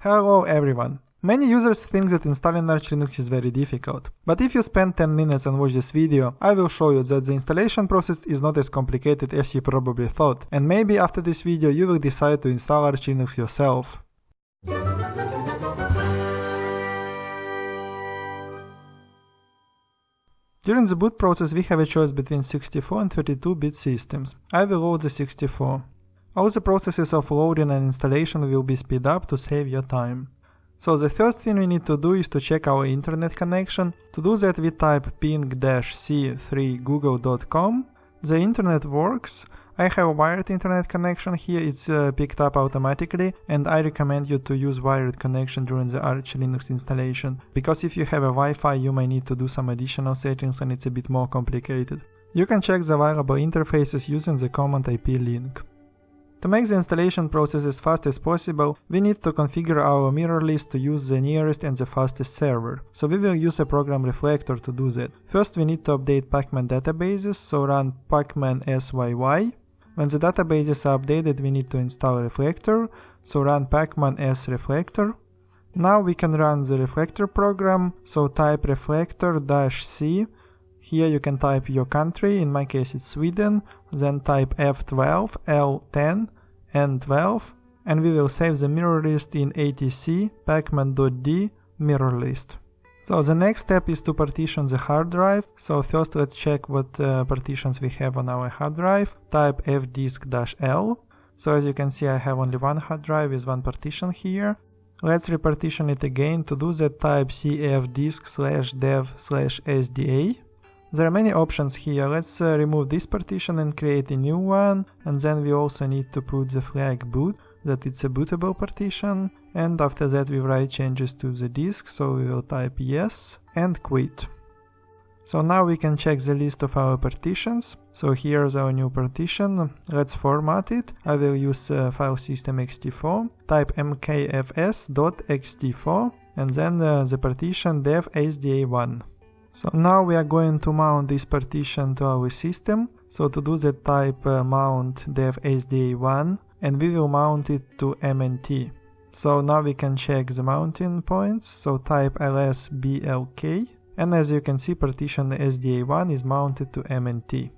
Hello everyone! Many users think that installing Arch Linux is very difficult, but if you spend 10 minutes and watch this video, I will show you that the installation process is not as complicated as you probably thought, and maybe after this video you will decide to install Arch Linux yourself. During the boot process we have a choice between 64 and 32-bit systems. I will load the 64. All the processes of loading and installation will be speed up to save your time. So the first thing we need to do is to check our internet connection. To do that we type ping-c3google.com. The internet works. I have a wired internet connection here, it's uh, picked up automatically and I recommend you to use wired connection during the Arch Linux installation, because if you have a Wi-Fi you may need to do some additional settings and it's a bit more complicated. You can check the available interfaces using the command IP link. To make the installation process as fast as possible, we need to configure our mirror list to use the nearest and the fastest server. So we will use a program reflector to do that. First we need to update pacman databases, so run pacman syy. When the databases are updated we need to install reflector, so run pacman s reflector. Now we can run the reflector program, so type reflector-c here you can type your country, in my case it's Sweden, then type F12, L10, N12, and we will save the mirror list in etc pacman.d mirror list. So the next step is to partition the hard drive. So first let's check what uh, partitions we have on our hard drive. Type fdisk-l. So as you can see I have only one hard drive with one partition here. Let's repartition it again. To do that type cfdisk slash dev slash sda. There are many options here, let's uh, remove this partition and create a new one, and then we also need to put the flag boot, that it's a bootable partition, and after that we write changes to the disk, so we will type yes and quit. So now we can check the list of our partitions. So here's our new partition. Let's format it. I will use uh, file system ext4, type mkfs.ext4, and then uh, the partition dev sda1. So now we are going to mount this partition to our system. So to do that type uh, mount dev sda1 and we will mount it to mnt. So now we can check the mounting points. So type lsblk and as you can see partition sda1 is mounted to mnt.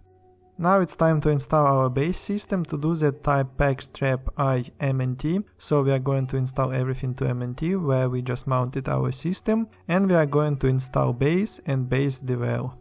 Now it's time to install our base system. To do that type pacstrap i mnt. So we are going to install everything to mnt where we just mounted our system and we are going to install base and base devel.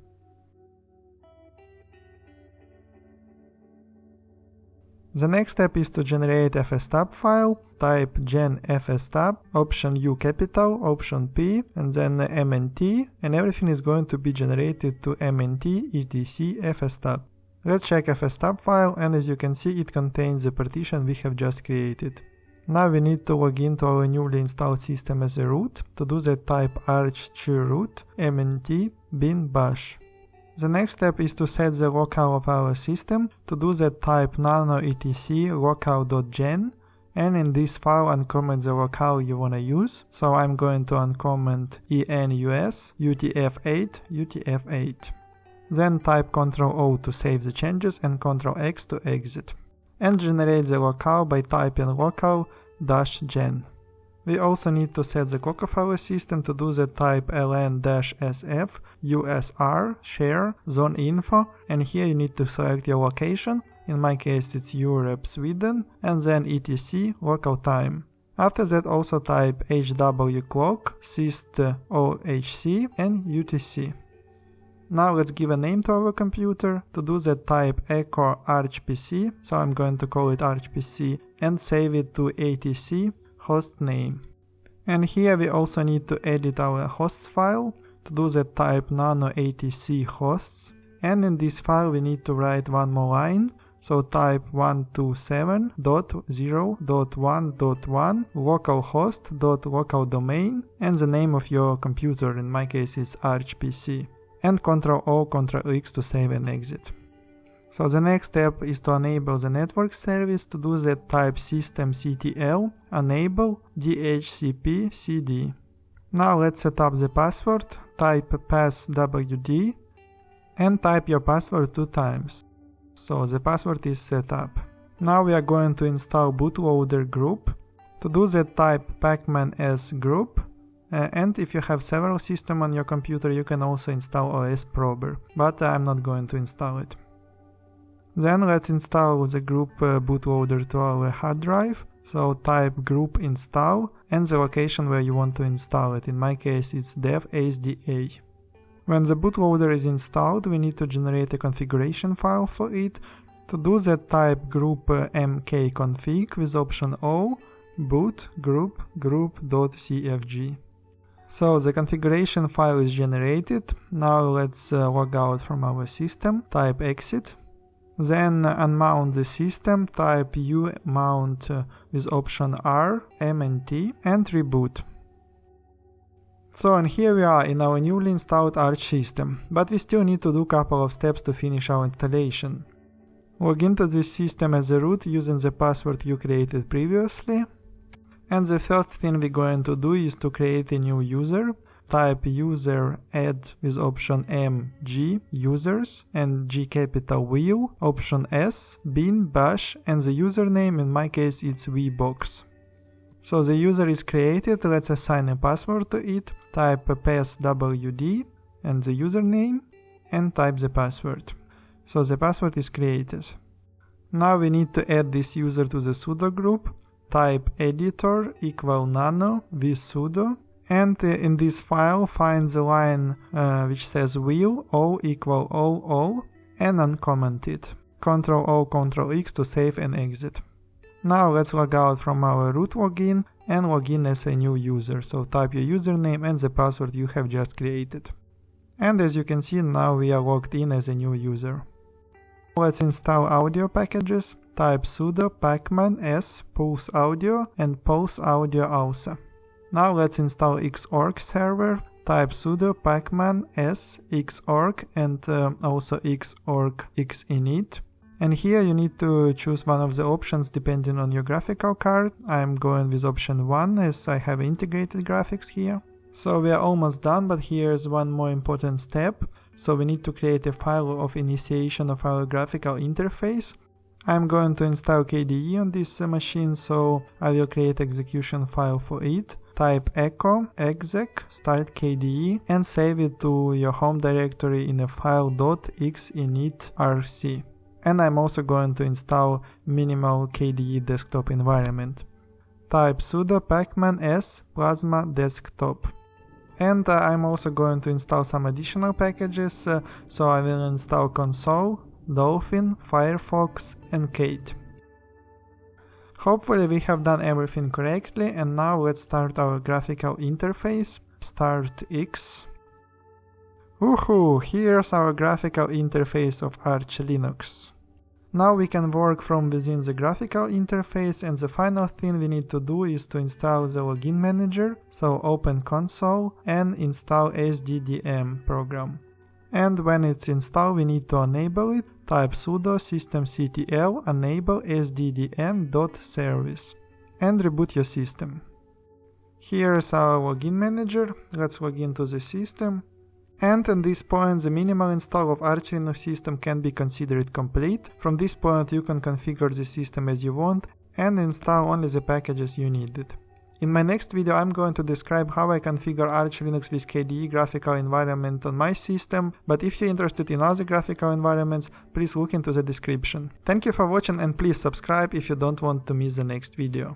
The next step is to generate fstab file, type gen fstab, option U capital, option P, and then mnt, and everything is going to be generated to mnt etc fstab. Let's check fstab file and as you can see it contains the partition we have just created. Now we need to log into our newly installed system as a root. To do that type arch root mnt bin bash. The next step is to set the locale of our system. To do that type nano etc locale.gen and in this file uncomment the locale you wanna use. So I'm going to uncomment enus utf8 utf8. Then type Ctrl O to save the changes and Ctrl X to exit. And generate the locale by typing locale-gen. We also need to set the clock of our system to do that type ln-sf usr share zone info and here you need to select your location, in my case it's Europe Sweden and then etc local time. After that also type hw clock syst ohc and utc. Now let's give a name to our computer. To do that type echo archpc, so I'm going to call it archpc and save it to etc host name. And here we also need to edit our hosts file. To do that type nano etc hosts and in this file we need to write one more line. So type 127.0.1.1 localhost.localdomain and the name of your computer, in my case is archpc and Ctrl O, Ctrl X to save and exit. So the next step is to enable the network service. To do that type systemctl enable dhcpcd. Now let's set up the password, type passwd and type your password two times. So the password is set up. Now we are going to install bootloader grub. To do that type pacman as grub uh, and if you have several systems on your computer you can also install OS Prober, but I'm not going to install it. Then let's install the grub uh, bootloader to our hard drive. So type grub install and the location where you want to install it. In my case it's dev SDA. When the bootloader is installed, we need to generate a configuration file for it. To do that, type grub uh, mkconfig with option O, boot grub grub.cfg. So the configuration file is generated. Now let's uh, log out from our system, type exit. Then unmount the system, type umount uh, with option R, M and T and reboot. So and here we are in our newly installed Arch system, but we still need to do a couple of steps to finish our installation. Log into this system as a root using the password you created previously. And the first thing we're going to do is to create a new user. Type user add with option M, G, users, and G capital wheel, option S, bin, bash, and the username, in my case it's vbox. So the user is created, let's assign a password to it, type passwd and the username and type the password. So the password is created. Now we need to add this user to the sudo group, type editor equal nano visudo and in this file find the line uh, which says wheel o equal o o and uncomment it. Ctrl O, Ctrl X to save and exit. Now let's log out from our root login and log in as a new user. So type your username and the password you have just created. And as you can see now we are logged in as a new user. Let's install audio packages. Type sudo pacman s pulse audio and pulse audio alsa. Now let's install xorg server. Type sudo pacman s xorg and uh, also xorg xinit. And here you need to choose one of the options depending on your graphical card. I'm going with option 1 as I have integrated graphics here. So we are almost done, but here's one more important step. So we need to create a file of initiation of our graphical interface. I'm going to install KDE on this uh, machine, so I will create execution file for it. Type echo exec start KDE and save it to your home directory in a file .xinitrc and I'm also going to install minimal KDE desktop environment. Type sudo pacman s plasma desktop. And uh, I'm also going to install some additional packages, uh, so I will install konsole, dolphin, firefox and kate. Hopefully we have done everything correctly and now let's start our graphical interface. Start X. Woohoo! Here's our graphical interface of Arch Linux. Now we can work from within the graphical interface and the final thing we need to do is to install the login manager, so open konsole and install SDDM program. And when it's installed we need to enable it, type sudo systemctl enable sddm.service and reboot your system. Here is our login manager, let's log into the system and at this point the minimal install of Arch Linux system can be considered complete. From this point you can configure the system as you want and install only the packages you needed. In my next video I'm going to describe how I configure Arch Linux with KDE graphical environment on my system, but if you're interested in other graphical environments, please look into the description. Thank you for watching and please subscribe if you don't want to miss the next video.